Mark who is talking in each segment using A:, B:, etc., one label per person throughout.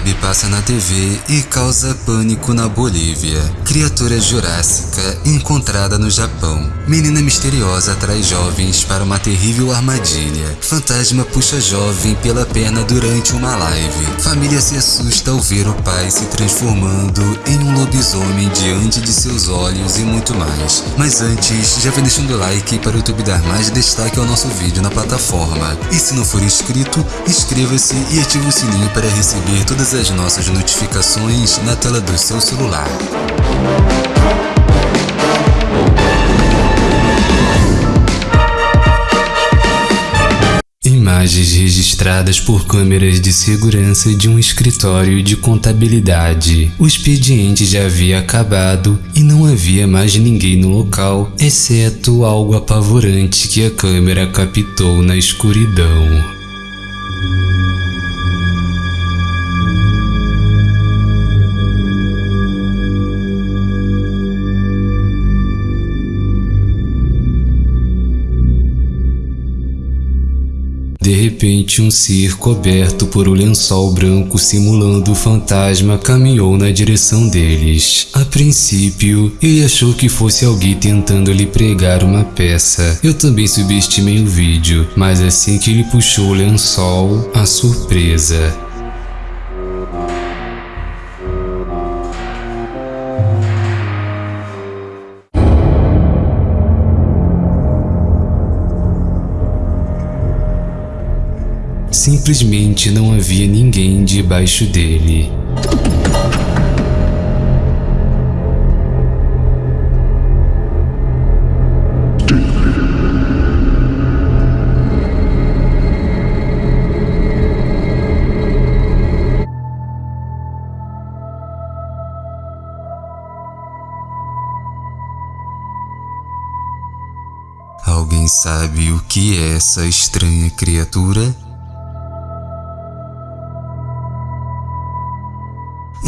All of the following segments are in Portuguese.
A: web passa na TV e causa pânico na Bolívia. Criatura jurássica encontrada no Japão. Menina misteriosa atrai jovens para uma terrível armadilha. Fantasma puxa jovem pela perna durante uma live. Família se assusta ao ver o pai se transformando em um lobisomem diante de seus olhos e muito mais. Mas antes, já vem deixando o like para o YouTube dar mais destaque ao nosso vídeo na plataforma. E se não for inscrito, inscreva-se e ative o sininho para receber todas as nossas notificações na tela do seu celular. Imagens registradas por câmeras de segurança de um escritório de contabilidade. O expediente já havia acabado e não havia mais ninguém no local, exceto algo apavorante que a câmera captou na escuridão. De repente, um ser coberto por um lençol branco simulando fantasma caminhou na direção deles. A princípio, ele achou que fosse alguém tentando lhe pregar uma peça. Eu também subestimei o vídeo, mas assim que ele puxou o lençol, a surpresa. Simplesmente não havia ninguém debaixo dele. Alguém sabe o que é essa estranha criatura?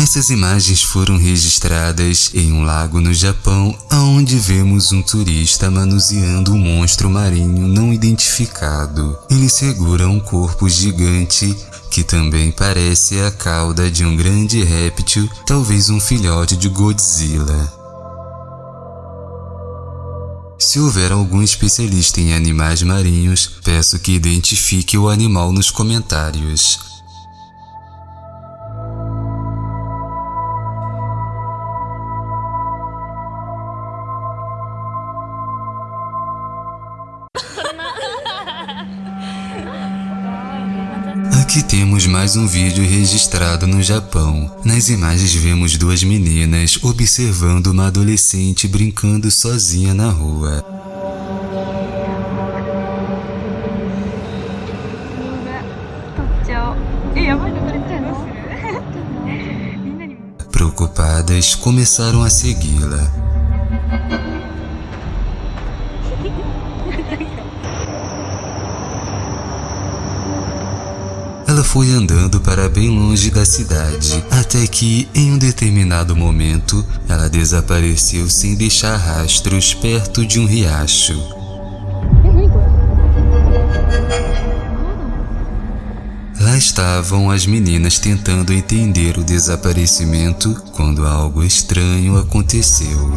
A: Essas imagens foram registradas em um lago no Japão, onde vemos um turista manuseando um monstro marinho não identificado. Ele segura um corpo gigante que também parece a cauda de um grande réptil, talvez um filhote de Godzilla. Se houver algum especialista em animais marinhos, peço que identifique o animal nos comentários. Aqui temos mais um vídeo registrado no Japão. Nas imagens vemos duas meninas observando uma adolescente brincando sozinha na rua. Preocupadas, começaram a segui-la. Ela foi andando para bem longe da cidade, até que, em um determinado momento, ela desapareceu sem deixar rastros perto de um riacho. Lá estavam as meninas tentando entender o desaparecimento quando algo estranho aconteceu.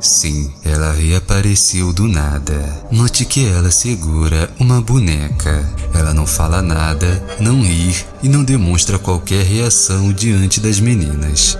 A: Sim, ela reapareceu do nada. Note que ela segura uma boneca. Ela não fala nada, não ri e não demonstra qualquer reação diante das meninas.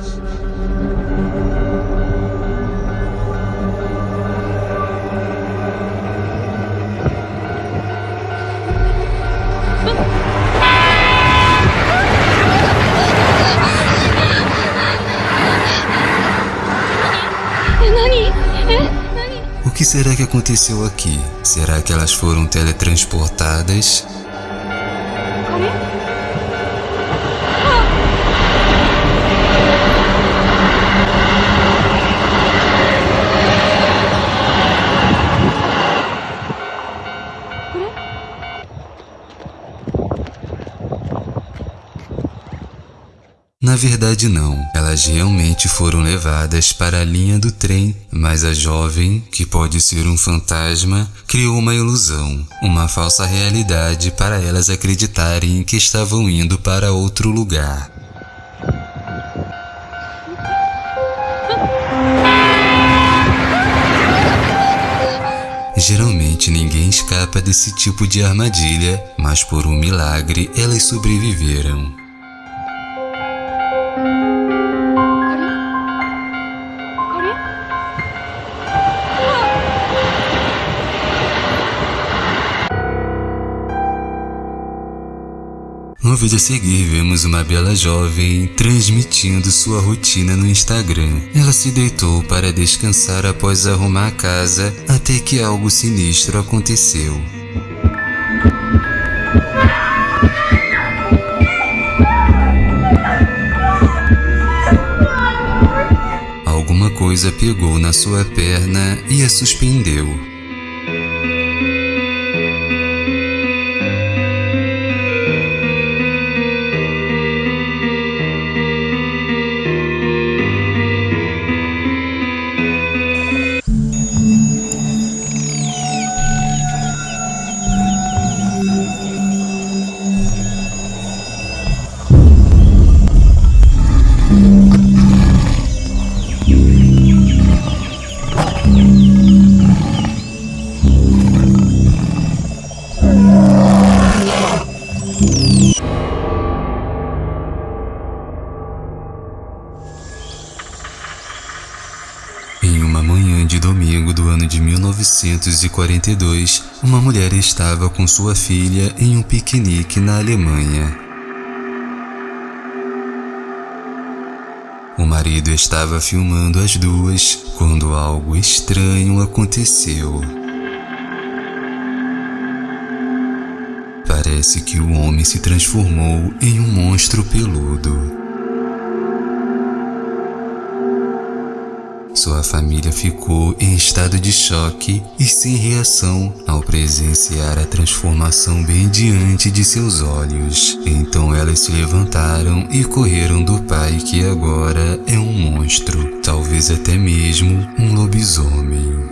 A: Que será que aconteceu aqui? Será que elas foram teletransportadas? Na verdade, não. Elas realmente foram levadas para a linha do trem, mas a jovem, que pode ser um fantasma, criou uma ilusão, uma falsa realidade para elas acreditarem que estavam indo para outro lugar. Geralmente ninguém escapa desse tipo de armadilha, mas por um milagre elas sobreviveram. Vídeo a seguir, vemos uma bela jovem transmitindo sua rotina no Instagram. Ela se deitou para descansar após arrumar a casa até que algo sinistro aconteceu. Alguma coisa pegou na sua perna e a suspendeu. 1942, uma mulher estava com sua filha em um piquenique na Alemanha. O marido estava filmando as duas quando algo estranho aconteceu. Parece que o homem se transformou em um monstro peludo. Sua família ficou em estado de choque e sem reação ao presenciar a transformação bem diante de seus olhos. Então elas se levantaram e correram do pai que agora é um monstro, talvez até mesmo um lobisomem.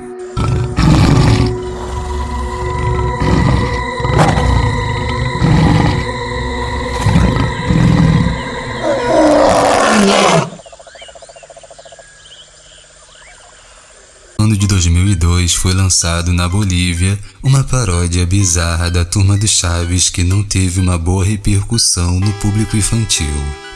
A: 2002 foi lançado na Bolívia uma paródia bizarra da Turma do Chaves que não teve uma boa repercussão no público infantil.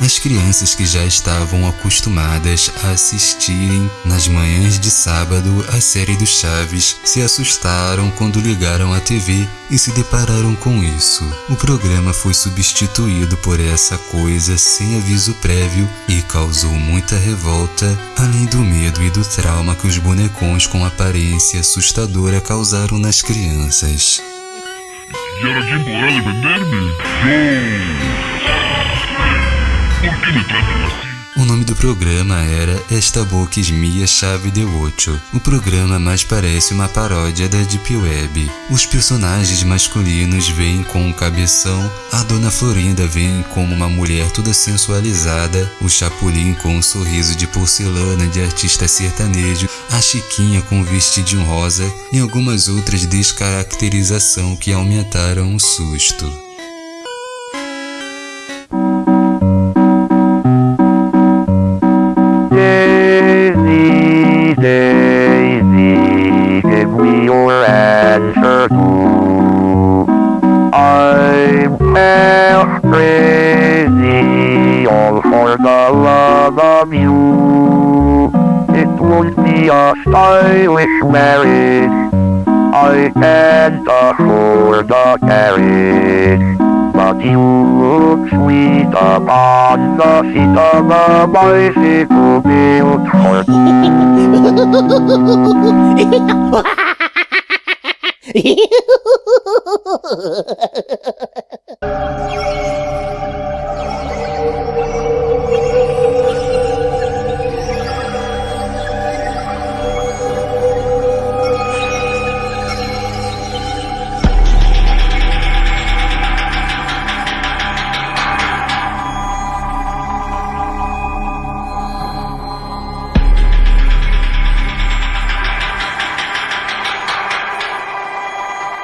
A: As crianças que já estavam acostumadas a assistirem nas manhãs de sábado a série do Chaves se assustaram quando ligaram a TV e se depararam com isso. O programa foi substituído por essa coisa sem aviso prévio e causou muita revolta, além do medo e do trauma que os bonecões com aparência assustadora causaram nas crianças.
B: ¿Y ahora quién podrá defenderme? ¡Yo! ¿Por qué me tratan así?
A: O nome do programa era Esta Boca Esmia Chave de Ocho. O programa mais parece uma paródia da Deep Web. Os personagens masculinos vêm com um cabeção, a Dona Florinda vem como uma mulher toda sensualizada, o Chapolin com um sorriso de porcelana de artista sertanejo, a Chiquinha com vestidinho rosa e algumas outras descaracterização que aumentaram o susto.
C: Crazy, all for the love of you. It won't be a stylish marriage. I can't afford a carriage. But you look sweet upon the seat of a bicycle built for